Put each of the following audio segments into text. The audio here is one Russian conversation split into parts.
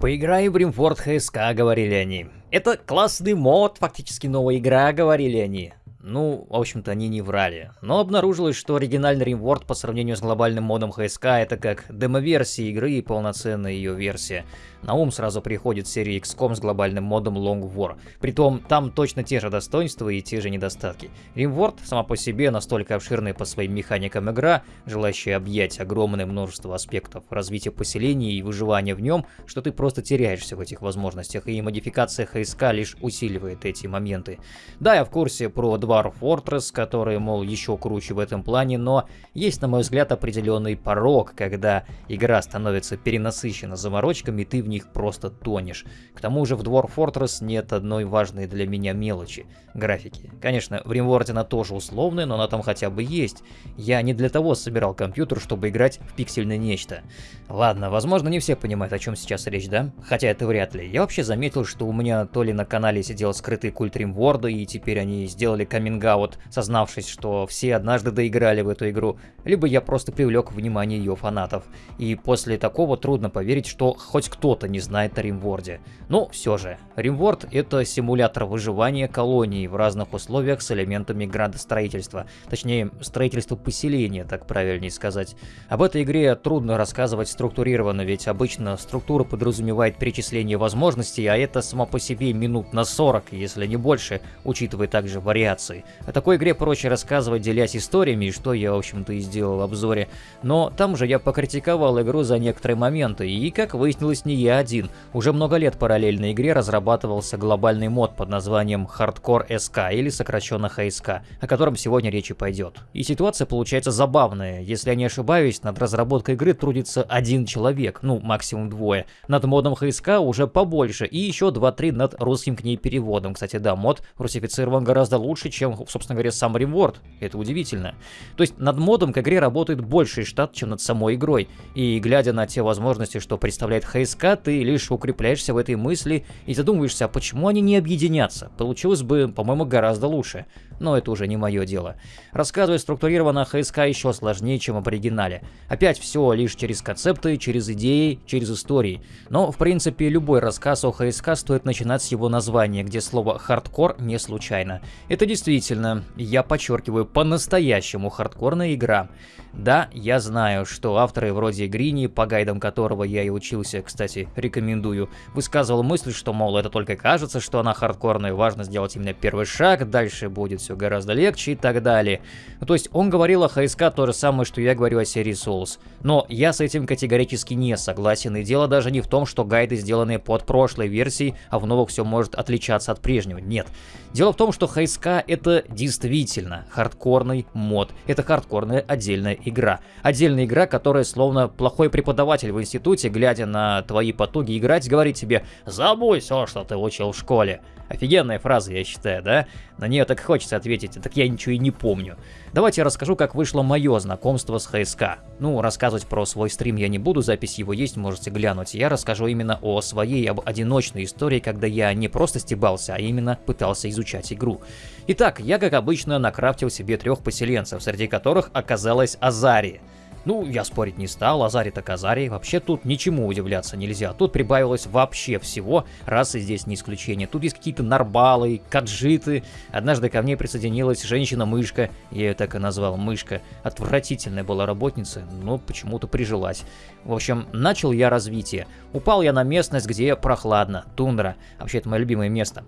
Поиграй в Римфорд ХСК, говорили они. Это классный мод, фактически новая игра, говорили они. Ну, в общем-то, они не врали. Но обнаружилось, что оригинальный Римворд по сравнению с глобальным модом ХСК это как демо-версия игры и полноценная ее версия. На ум сразу приходит серия XCOM с глобальным модом Long War. Притом, там точно те же достоинства и те же недостатки. Римворд сама по себе настолько обширная по своим механикам игра, желающая объять огромное множество аспектов развития поселений и выживания в нем, что ты просто теряешься в этих возможностях, и модификация ХСК лишь усиливает эти моменты. Да, я в курсе про Dwarf Fortress, который, мол, еще круче в этом плане, но есть, на мой взгляд, определенный порог, когда игра становится перенасыщена заморочками, и ты в них просто тонешь. К тому же в Dwarf Fortress нет одной важной для меня мелочи — графики. Конечно, в Римворде она тоже условная, но она там хотя бы есть. Я не для того собирал компьютер, чтобы играть в пиксельное нечто. Ладно, возможно, не все понимают, о чем сейчас речь, да? Хотя это вряд ли. Я вообще заметил, что у меня то ли на канале сидел скрытый культ Римворда, и теперь они сделали каминг-аут, сознавшись, что все однажды доиграли в эту игру, либо я просто привлек внимание ее фанатов. И после такого трудно поверить, что хоть кто-то не знает о Римворде. Но все же, Римворд это симулятор выживания колонии в разных условиях с элементами градостроительства. Точнее, строительства поселения, так правильнее сказать. Об этой игре трудно рассказывать структурированно, ведь обычно структура подразумевает перечисление возможностей, а это само по себе минут на 40, если не больше, учитывая также вариации. О такой игре проще рассказывать, делясь историями, что я, в общем-то, и сделал в обзоре. Но там же я покритиковал игру за некоторые моменты, и, как выяснилось, не я один. Уже много лет параллельно игре разрабатывался глобальный мод под названием Hardcore SK, или сокращенно HSK, о котором сегодня речи пойдет. И ситуация получается забавная. Если я не ошибаюсь, над разработкой игры трудится один человек, ну, максимум двое. Над модом HSK уже побольше, и еще 2-3 над русским к ней переводом. Кстати, да, мод русифицирован гораздо лучше, чем, собственно говоря, сам Rimworld. Это удивительно. То есть над модом к игре работает больший штат, чем над самой игрой. И глядя на те возможности, что представляет HSK, ты лишь укрепляешься в этой мысли и задумываешься, а почему они не объединятся? Получилось бы, по-моему, гораздо лучше. Но это уже не мое дело. Рассказывать структурированно ХСК еще сложнее, чем в оригинале. Опять все лишь через концепты, через идеи, через истории. Но, в принципе, любой рассказ о ХСК стоит начинать с его названия, где слово «хардкор» не случайно. Это действительно, я подчеркиваю, по-настоящему хардкорная игра. Да, я знаю, что авторы вроде Грини, по гайдам которого я и учился, кстати, рекомендую, высказывал мысль, что, мол, это только кажется, что она хардкорная, важно сделать именно первый шаг, дальше будет все гораздо легче и так далее. Ну, то есть он говорил о ХСК то же самое, что я говорю о серии Souls. Но я с этим категорически не согласен, и дело даже не в том, что гайды сделаны под прошлой версией, а в новых все может отличаться от прежнего. Нет. Дело в том, что ХСК это действительно хардкорный мод. Это хардкорная отдельная игра. Отдельная игра, которая словно плохой преподаватель в институте, глядя на твои потуги играть, говорит тебе «Забудь все, что ты учил в школе». Офигенная фраза, я считаю, да? На нее так хочется ответить, так я ничего и не помню. Давайте я расскажу, как вышло мое знакомство с ХСК. Ну, рассказывать про свой стрим я не буду, запись его есть, можете глянуть. Я расскажу именно о своей об одиночной истории, когда я не просто стебался, а именно пытался изучать игру. Итак, я, как обычно, накрафтил себе трех поселенцев, среди которых оказалась Азария. Ну, я спорить не стал, Азари так Азари. Вообще тут ничему удивляться нельзя. Тут прибавилось вообще всего, расы здесь не исключение. Тут есть какие-то нарбалы, каджиты. Однажды ко мне присоединилась женщина-мышка, я ее так и назвал, мышка. Отвратительная была работница, но почему-то прижилась. В общем, начал я развитие. Упал я на местность, где прохладно, тундра. Вообще, это мое любимое место.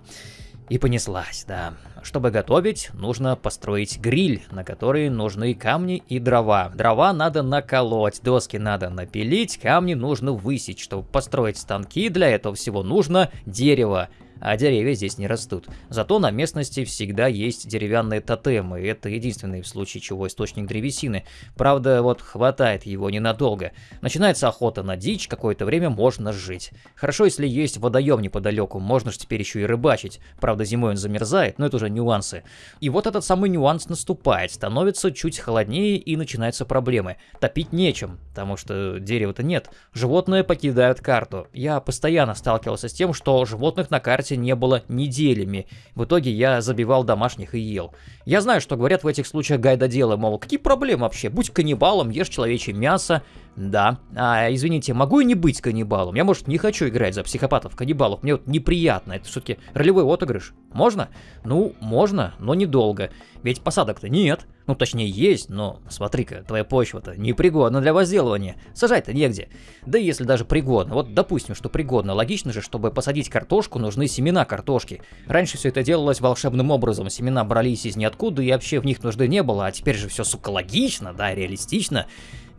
И понеслась, да. Чтобы готовить, нужно построить гриль, на который нужны камни и дрова. Дрова надо наколоть, доски надо напилить, камни нужно высечь. Чтобы построить станки, для этого всего нужно дерево а деревья здесь не растут. Зато на местности всегда есть деревянные тотемы, это единственный в случае чего источник древесины. Правда, вот хватает его ненадолго. Начинается охота на дичь, какое-то время можно жить. Хорошо, если есть водоем неподалеку, можно же теперь еще и рыбачить. Правда, зимой он замерзает, но это уже нюансы. И вот этот самый нюанс наступает, становится чуть холоднее и начинаются проблемы. Топить нечем, потому что дерева-то нет. Животные покидают карту. Я постоянно сталкивался с тем, что животных на карте не было неделями. В итоге я забивал домашних и ел. Я знаю, что говорят в этих случаях гайдоделы, мол, какие проблемы вообще? Будь каннибалом, ешь человечье мясо. Да. А, извините, могу я не быть каннибалом? Я, может, не хочу играть за психопатов-каннибалов. Мне вот неприятно. Это все-таки ролевой отыгрыш. Можно? Ну, можно, но недолго. Ведь посадок-то нет. Ну, точнее, есть, но смотри-ка, твоя почва-то непригодна для возделывания. Сажать-то негде. Да если даже пригодно. Вот допустим, что пригодно. Логично же, чтобы посадить картошку, нужны семена картошки. Раньше все это делалось волшебным образом. Семена брались из ниоткуда, и вообще в них нужды не было. А теперь же все, сука, логично, да, реалистично.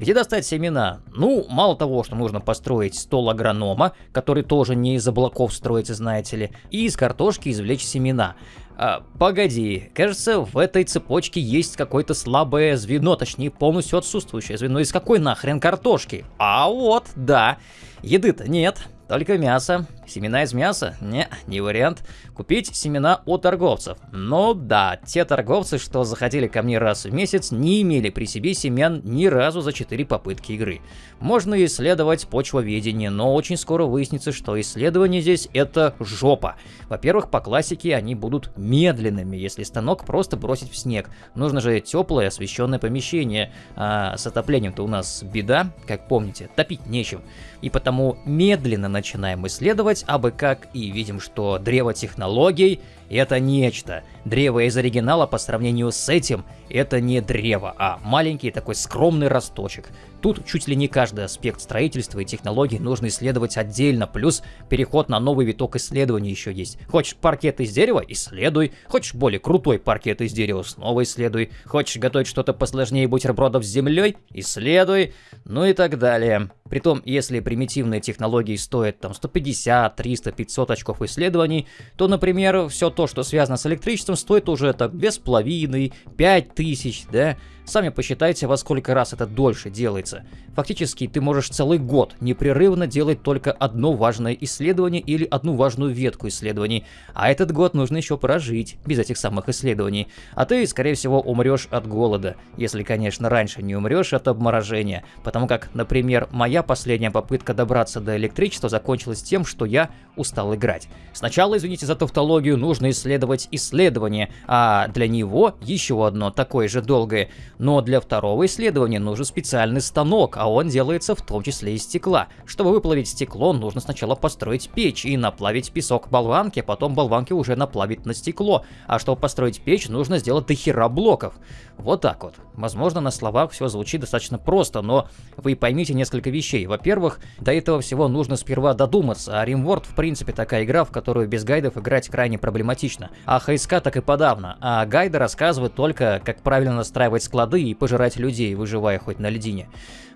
Где достать семена? Ну, мало того, что нужно построить стол агронома, который тоже не из облаков строится, знаете ли, и из картошки извлечь семена. А, погоди, кажется, в этой цепочке есть какое-то слабое звено, точнее полностью отсутствующее звено. Из какой нахрен картошки? А вот, да. Еды-то нет, только мясо. Семена из мяса? Не, не вариант. Купить семена у торговцев. Но да, те торговцы, что заходили ко мне раз в месяц, не имели при себе семян ни разу за 4 попытки игры. Можно исследовать почвоведение, но очень скоро выяснится, что исследование здесь это жопа. Во-первых, по классике они будут медленными, если станок просто бросить в снег. Нужно же теплое освещенное помещение, а с отоплением-то у нас беда, как помните, топить нечем. И потому медленно начинаем исследовать, делать абы как, и видим, что древо технологий — это нечто. Древо из оригинала по сравнению с этим — это не древо, а маленький такой скромный росточек. Тут чуть ли не каждый аспект строительства и технологий нужно исследовать отдельно, плюс переход на новый виток исследований еще есть. Хочешь паркет из дерева — исследуй. Хочешь более крутой паркет из дерева — снова исследуй. Хочешь готовить что-то посложнее бутербродов с землей — исследуй. Ну и так далее. Притом, если примитивные технологии стоят там 150, 300, 500 очков исследований, то, например, все то, что связано с электричеством, стоит уже так 2,5, 5 тысяч, да? Сами посчитайте, во сколько раз это дольше делается. Фактически, ты можешь целый год непрерывно делать только одно важное исследование или одну важную ветку исследований, а этот год нужно еще прожить без этих самых исследований. А ты, скорее всего, умрешь от голода, если, конечно, раньше не умрешь от обморожения, потому как, например, моя последняя попытка добраться до электричества закончилась тем, что я устал играть. Сначала, извините за тавтологию, нужно исследовать исследование, а для него еще одно такое же долгое но для второго исследования нужен специальный станок, а он делается в том числе из стекла. Чтобы выплавить стекло, нужно сначала построить печь и наплавить песок болванки, потом болванки уже наплавить на стекло. А чтобы построить печь, нужно сделать дохера блоков. Вот так вот. Возможно, на словах все звучит достаточно просто, но вы поймите несколько вещей. Во-первых, до этого всего нужно сперва додуматься, а RimWorld в принципе такая игра, в которую без гайдов играть крайне проблематично. А ХСК так и подавно. А гайды рассказывают только, как правильно настраивать склад воды и пожирать людей, выживая хоть на льдине.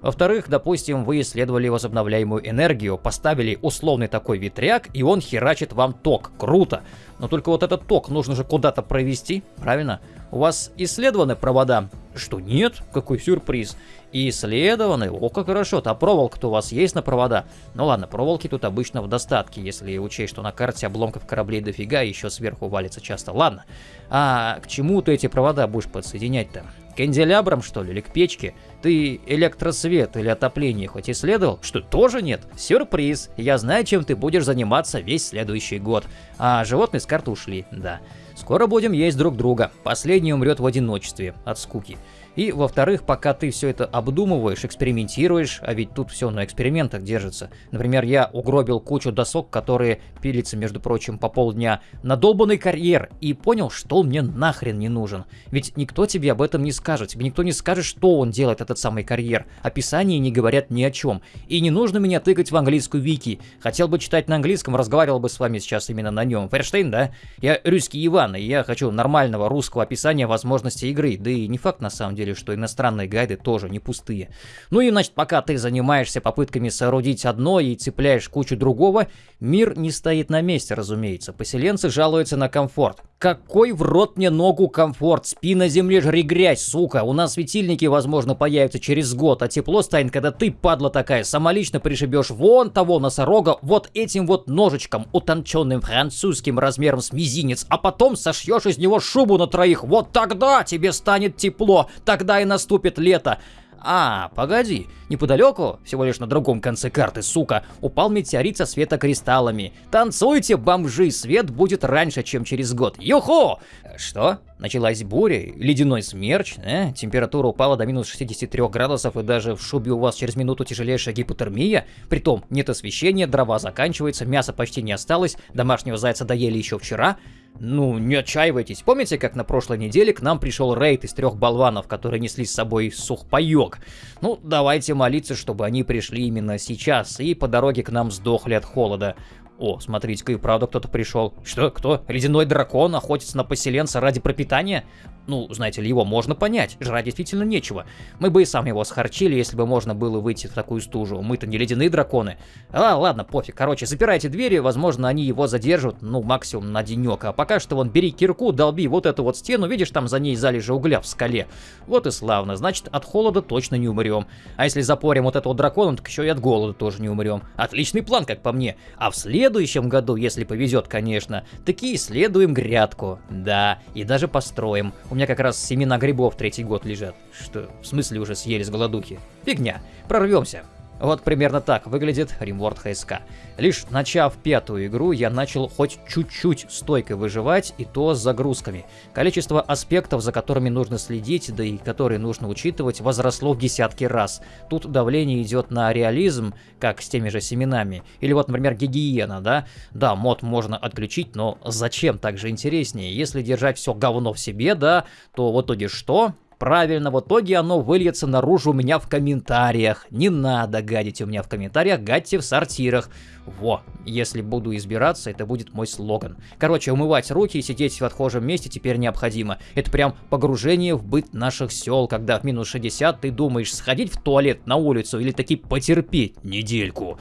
Во-вторых, допустим, вы исследовали возобновляемую энергию, поставили условный такой ветряк, и он херачит вам ток. Круто! Но только вот этот ток нужно же куда-то провести, правильно? У вас исследованы провода? Что нет? Какой сюрприз. И исследованы? О, как хорошо. А проволока-то у вас есть на провода? Ну ладно, проволоки тут обычно в достатке, если учесть, что на карте обломков кораблей дофига, еще сверху валится часто. Ладно. А к чему ты эти провода будешь подсоединять-то? Канделябром, что ли, или к печке? Ты электросвет или отопление хоть исследовал? Что, тоже нет? Сюрприз! Я знаю, чем ты будешь заниматься весь следующий год. А животные с карты ушли, да. Скоро будем есть друг друга. Последний умрет в одиночестве, от скуки. И, во-вторых, пока ты все это обдумываешь, экспериментируешь, а ведь тут все на экспериментах держится. Например, я угробил кучу досок, которые пилятся, между прочим, по полдня, на долбанный карьер, и понял, что он мне нахрен не нужен. Ведь никто тебе об этом не скажет, тебе никто не скажет, что он делает, этот самый карьер. Описания не говорят ни о чем. И не нужно меня тыкать в английскую вики. Хотел бы читать на английском, разговаривал бы с вами сейчас именно на нем. Ферштейн, да? Я русский Иван, и я хочу нормального русского описания возможности игры, да и не факт на самом деле деле, что иностранные гайды тоже не пустые. Ну и значит, пока ты занимаешься попытками соорудить одно и цепляешь кучу другого, мир не стоит на месте, разумеется. Поселенцы жалуются на комфорт. Какой в рот мне ногу комфорт? Спи на земле, жри грязь, сука. У нас светильники, возможно, появятся через год, а тепло станет, когда ты, падла такая, самолично пришибешь вон того носорога вот этим вот ножичком, утонченным французским размером с мизинец, а потом сошьешь из него шубу на троих. Вот тогда тебе станет тепло. Так тогда и наступит лето. А, погоди, неподалеку, всего лишь на другом конце карты, сука, упал метеорит со светокристаллами. Танцуйте, бомжи, свет будет раньше, чем через год. Юху! Что? Началась буря, ледяной смерч, э? температура упала до минус 63 градусов и даже в шубе у вас через минуту тяжелейшая гипотермия. Притом нет освещения, дрова заканчиваются, мяса почти не осталось, домашнего зайца доели еще вчера. Ну, не отчаивайтесь. Помните, как на прошлой неделе к нам пришел рейд из трех болванов, которые несли с собой сухпайок? Ну, давайте молиться, чтобы они пришли именно сейчас и по дороге к нам сдохли от холода. О, смотрите-ка, и правда кто-то пришел. Что, кто? Ледяной дракон охотится на поселенца ради пропитания? Ну, знаете ли, его можно понять, жрать действительно нечего. Мы бы и сами его схарчили, если бы можно было выйти в такую стужу. Мы-то не ледяные драконы. А, ладно, пофиг. Короче, запирайте двери, возможно, они его задержат, ну, максимум на денек. А пока что вон, бери кирку, долби вот эту вот стену, видишь, там за ней залежи угля в скале. Вот и славно, значит, от холода точно не умрем. А если запорим вот этого дракона, так еще и от голода тоже не умрем. Отличный план, как по мне. А в следующем году, если повезет, конечно, таки исследуем грядку. Да, и даже построим. У меня как раз семена грибов третий год лежат. Что, в смысле уже съели с голодухи? Фигня. Прорвемся. Вот примерно так выглядит Римворд ХСК. Лишь начав пятую игру, я начал хоть чуть-чуть стойко выживать, и то с загрузками. Количество аспектов, за которыми нужно следить, да и которые нужно учитывать, возросло в десятки раз. Тут давление идет на реализм, как с теми же семенами. Или вот, например, гигиена, да? Да, мод можно отключить, но зачем так же интереснее? Если держать все говно в себе, да, то в итоге что? Правильно, в итоге оно выльется наружу у меня в комментариях. Не надо гадить у меня в комментариях, гадьте в сортирах. Во, если буду избираться, это будет мой слоган. Короче, умывать руки и сидеть в отхожем месте теперь необходимо. Это прям погружение в быт наших сел, когда в минус 60 ты думаешь сходить в туалет на улицу или таки потерпеть недельку.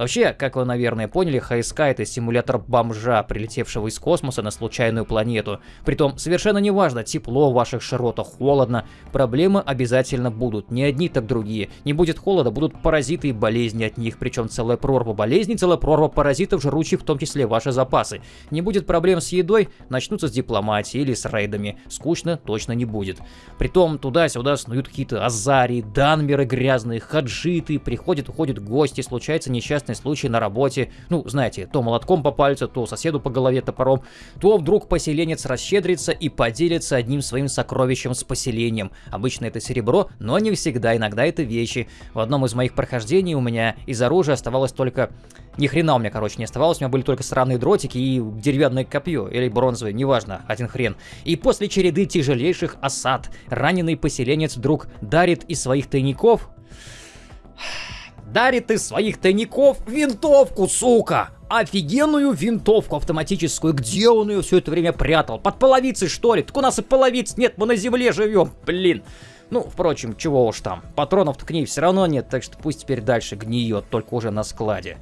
Вообще, как вы, наверное, поняли, ХСК это симулятор бомжа, прилетевшего из космоса на случайную планету. Притом, совершенно неважно, тепло в ваших широтах, холодно, проблемы обязательно будут, не одни, так другие. Не будет холода, будут паразиты и болезни от них, причем целая прорва болезней, целая прорва паразитов, жрущих в том числе ваши запасы. Не будет проблем с едой, начнутся с дипломатии или с рейдами. Скучно точно не будет. Притом, туда-сюда снуют какие-то азарии, данмеры грязные, хаджиты, приходят, уходят гости, случается несчастный несчастный случай на работе, ну, знаете, то молотком по пальцу, то соседу по голове топором, то вдруг поселенец расщедрится и поделится одним своим сокровищем с поселением. Обычно это серебро, но не всегда, иногда это вещи. В одном из моих прохождений у меня из оружия оставалось только... Ни хрена у меня, короче, не оставалось, у меня были только сраные дротики и деревянное копье, или бронзовое, неважно, один хрен. И после череды тяжелейших осад, раненый поселенец вдруг дарит из своих тайников дарит из своих тайников винтовку, сука! Офигенную винтовку автоматическую. Где он ее все это время прятал? Под половицей, что ли? Так у нас и половиц нет, мы на земле живем, блин. Ну, впрочем, чего уж там. Патронов-то к ней все равно нет, так что пусть теперь дальше гниет, только уже на складе.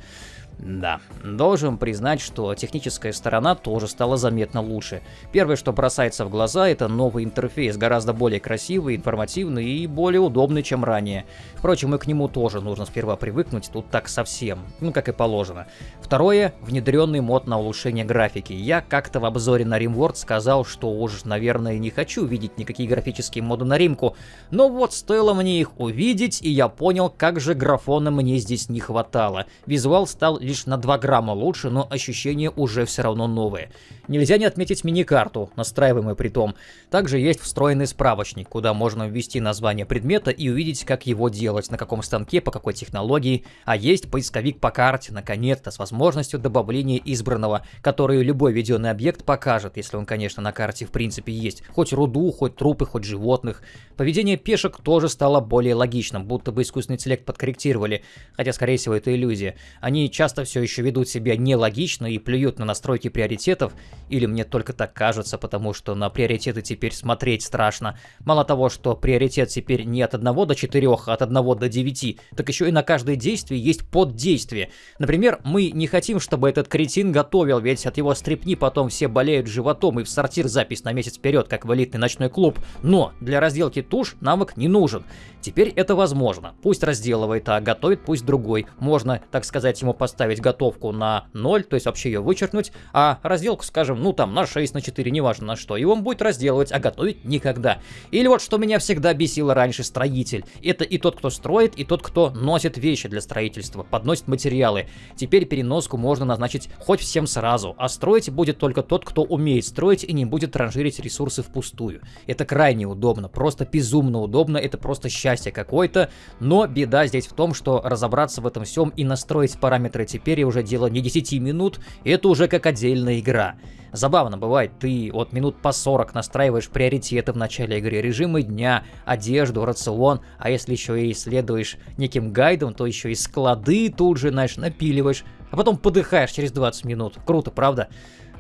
Да, должен признать, что техническая сторона тоже стала заметно лучше. Первое, что бросается в глаза, это новый интерфейс, гораздо более красивый, информативный и более удобный, чем ранее. Впрочем, и к нему тоже нужно сперва привыкнуть, тут так совсем, ну как и положено. Второе, внедренный мод на улучшение графики. Я как-то в обзоре на RimWorld сказал, что уж, наверное, не хочу видеть никакие графические моды на Римку, но вот стоило мне их увидеть, и я понял, как же графона мне здесь не хватало. Визуал стал лишь на 2 грамма лучше, но ощущения уже все равно новые. Нельзя не отметить мини-карту, настраиваемую при том. Также есть встроенный справочник, куда можно ввести название предмета и увидеть, как его делать, на каком станке, по какой технологии. А есть поисковик по карте, наконец-то, с возможностью добавления избранного, который любой введенный объект покажет, если он, конечно, на карте в принципе есть. Хоть руду, хоть трупы, хоть животных. Поведение пешек тоже стало более логичным, будто бы искусственный интеллект подкорректировали, хотя, скорее всего, это иллюзия. Они часто все еще ведут себя нелогично и плюют на настройки приоритетов, или мне только так кажется, потому что на приоритеты теперь смотреть страшно. Мало того, что приоритет теперь не от 1 до 4, а от 1 до 9, так еще и на каждое действие есть поддействие. Например, мы не хотим, чтобы этот кретин готовил, ведь от его стрипни потом все болеют животом и в сортир запись на месяц вперед, как в элитный ночной клуб. Но для разделки туш навык не нужен. Теперь это возможно. Пусть разделывает, а готовит пусть другой. Можно, так сказать, ему поставить поставить готовку на 0, то есть вообще ее вычеркнуть, а разделку, скажем, ну там на 6, на 4, неважно на что, и он будет разделывать, а готовить никогда. Или вот что меня всегда бесило раньше, строитель. Это и тот, кто строит, и тот, кто носит вещи для строительства, подносит материалы. Теперь переноску можно назначить хоть всем сразу, а строить будет только тот, кто умеет строить и не будет транжирить ресурсы впустую. Это крайне удобно, просто безумно удобно, это просто счастье какое-то, но беда здесь в том, что разобраться в этом всем и настроить параметры теперь уже дело не 10 минут, это уже как отдельная игра. Забавно бывает, ты вот минут по 40 настраиваешь приоритеты в начале игры, режимы дня, одежду, рацион, а если еще и исследуешь неким гайдом, то еще и склады тут же, знаешь, напиливаешь, а потом подыхаешь через 20 минут. Круто, правда?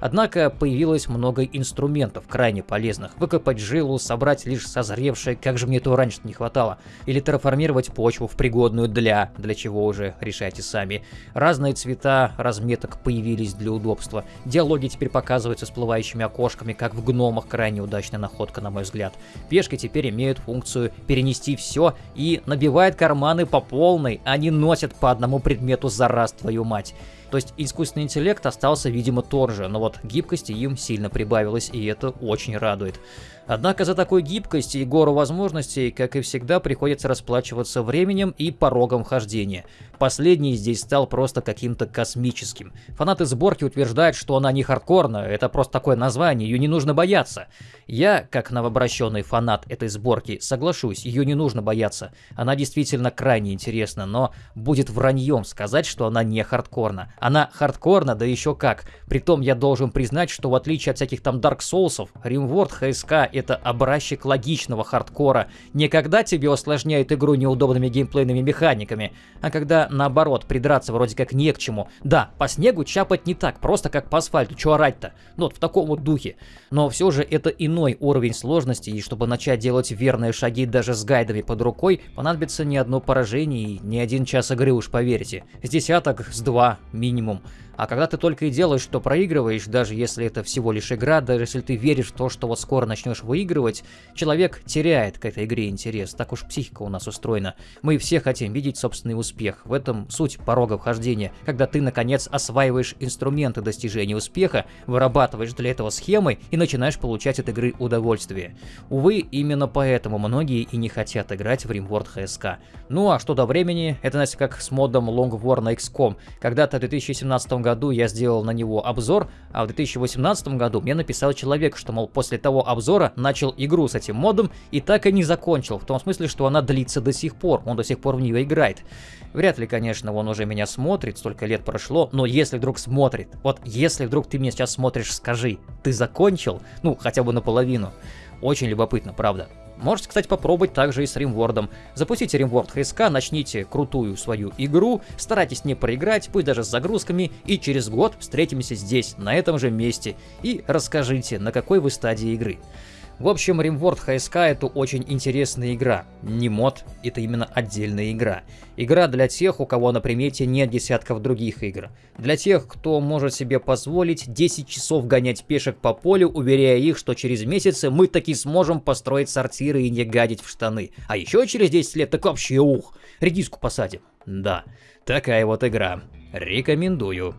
Однако появилось много инструментов, крайне полезных. Выкопать жилу, собрать лишь созревшее, как же мне этого раньше не хватало. Или терраформировать почву в пригодную для, для чего уже решайте сами. Разные цвета разметок появились для удобства. Диалоги теперь показываются всплывающими окошками, как в гномах, крайне удачная находка, на мой взгляд. Пешки теперь имеют функцию перенести все и набивают карманы по полной, а не носят по одному предмету за раз, твою мать. То есть искусственный интеллект остался, видимо, тот же, но вот гибкости им сильно прибавилось, и это очень радует. Однако за такой гибкость и гору возможностей, как и всегда, приходится расплачиваться временем и порогом хождения. Последний здесь стал просто каким-то космическим. Фанаты сборки утверждают, что она не хардкорная, это просто такое название, ее не нужно бояться. Я, как новообращенный фанат этой сборки, соглашусь, ее не нужно бояться. Она действительно крайне интересна, но будет враньем сказать, что она не хардкорна. Она хардкорна, да еще как. Притом я должен признать, что в отличие от всяких там Dark Souls, Rimworld HSK это образчик логичного хардкора. Не когда тебе усложняют игру неудобными геймплейными механиками, а когда наоборот придраться вроде как не к чему. Да, по снегу чапать не так, просто как по асфальту, чё орать-то? Ну вот в таком вот духе. Но все же это иной уровень сложности, и чтобы начать делать верные шаги даже с гайдами под рукой, понадобится не одно поражение и не один час игры, уж поверьте. С десяток, с два минимум. А когда ты только и делаешь, что проигрываешь, даже если это всего лишь игра, даже если ты веришь в то, что вот скоро начнешь выигрывать, человек теряет к этой игре интерес. Так уж психика у нас устроена. Мы все хотим видеть собственный успех. В этом суть порога вхождения. Когда ты, наконец, осваиваешь инструменты достижения успеха, вырабатываешь для этого схемы и начинаешь получать от игры удовольствие. Увы, именно поэтому многие и не хотят играть в RimWorld HSK. Ну а что до времени, это, знаете, как с модом Long War на XCOM. Когда-то в 2017 году году я сделал на него обзор, а в 2018 году мне написал человек, что, мол, после того обзора начал игру с этим модом и так и не закончил, в том смысле, что она длится до сих пор, он до сих пор в нее играет. Вряд ли, конечно, он уже меня смотрит, столько лет прошло, но если вдруг смотрит, вот если вдруг ты меня сейчас смотришь, скажи, ты закончил? Ну, хотя бы наполовину. Очень любопытно, правда. Можете, кстати, попробовать также и с римвордом. Запустите римворд HSK, начните крутую свою игру, старайтесь не проиграть, пусть даже с загрузками, и через год встретимся здесь, на этом же месте, и расскажите, на какой вы стадии игры. В общем, RimWorld HSK это очень интересная игра. Не мод, это именно отдельная игра. Игра для тех, у кого на примете нет десятков других игр. Для тех, кто может себе позволить 10 часов гонять пешек по полю, уверяя их, что через месяцы мы таки сможем построить сортиры и не гадить в штаны. А еще через 10 лет так вообще ух, редиску посадим. Да, такая вот игра. Рекомендую.